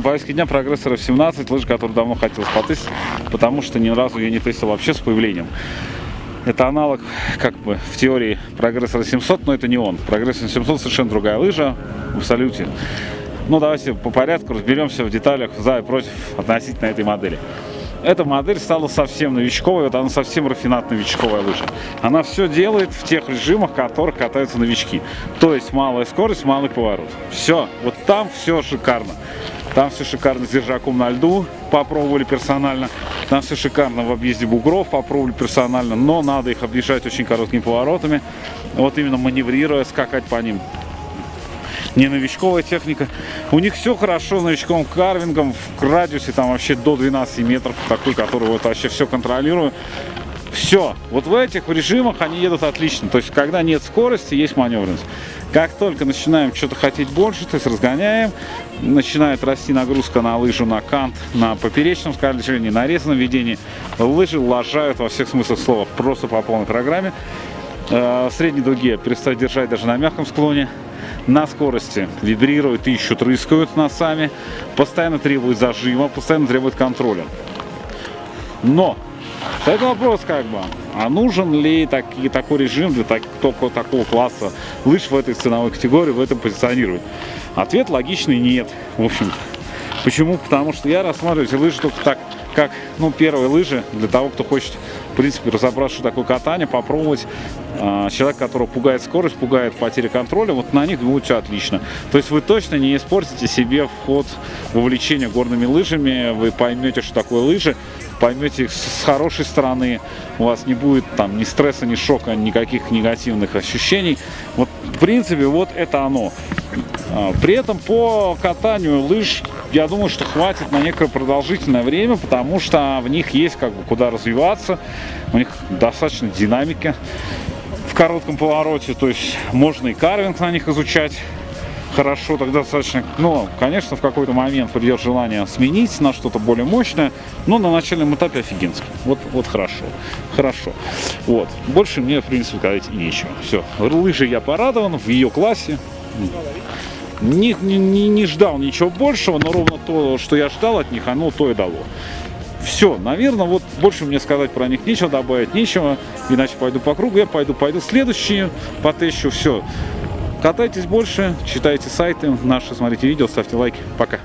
повестке дня прогрессор F17, лыжа, которую давно хотел потестить, потому что ни разу ее не тестил вообще с появлением. Это аналог, как бы, в теории прогрессора 700, но это не он. Прогрессор 700 совершенно другая лыжа, в абсолюте. Ну, давайте по порядку разберемся в деталях за и против относительно этой модели. Эта модель стала совсем новичковой, вот она совсем рафинат новичковая лыжа. Она все делает в тех режимах, в которых катаются новички. То есть малая скорость, малый поворот. Все, вот там все шикарно. Там все шикарно с держаком на льду, попробовали персонально. Там все шикарно в объезде бугров, попробовали персонально, но надо их объезжать очень короткими поворотами. Вот именно маневрируя, скакать по ним не новичковая техника. У них все хорошо с новичковым карвингом, в радиусе там вообще до 12 метров, такой, который вот вообще все контролирует. Все, вот в этих режимах они едут отлично. То есть, когда нет скорости, есть маневренность. Как только начинаем что-то хотеть больше, то есть разгоняем, начинает расти нагрузка на лыжу, на кант, на поперечном скольжении, на резаном ведении, лыжи лажают во всех смыслах слова, просто по полной программе. Э, средней дуге перестать держать даже на мягком склоне на скорости вибрируют, ищут, рыскают носами, постоянно требуют зажима, постоянно требуют контроля. Но это вопрос как бы, а нужен ли таки, такой режим для так, только такого класса лыж в этой ценовой категории, в этом позиционировать? Ответ логичный нет, в общем-то. Почему? Потому что я рассматриваю эти лыжи только так, как ну, первые лыжи для того, кто хочет, в принципе, разобраться, что такое катание, попробовать. А, человек, которого пугает скорость, пугает потеря контроля, вот на них будет все отлично. То есть вы точно не испортите себе вход в увлечение горными лыжами, вы поймете, что такое лыжи, поймете их с хорошей стороны, у вас не будет там ни стресса, ни шока, никаких негативных ощущений. Вот, в принципе, вот это оно. А, при этом по катанию лыж, я думаю, что хватит на некое продолжительное время, потому что в них есть как бы куда развиваться, у них достаточно динамики в коротком повороте, то есть можно и карвинг на них изучать хорошо, тогда достаточно, ну, конечно, в какой-то момент придет желание сменить на что-то более мощное, но на начальном этапе офигенски. Вот, вот хорошо, хорошо. Вот, больше мне, в принципе, сказать нечего. Все, лыжи я порадован в ее классе, не, не, не ждал ничего большего, но ровно то, что я ждал от них, оно то и дало. Все, наверное, вот больше мне сказать про них нечего, добавить нечего, иначе пойду по кругу, я пойду, пойду следующие, потещу, все. Катайтесь больше, читайте сайты наши, смотрите видео, ставьте лайки. Пока.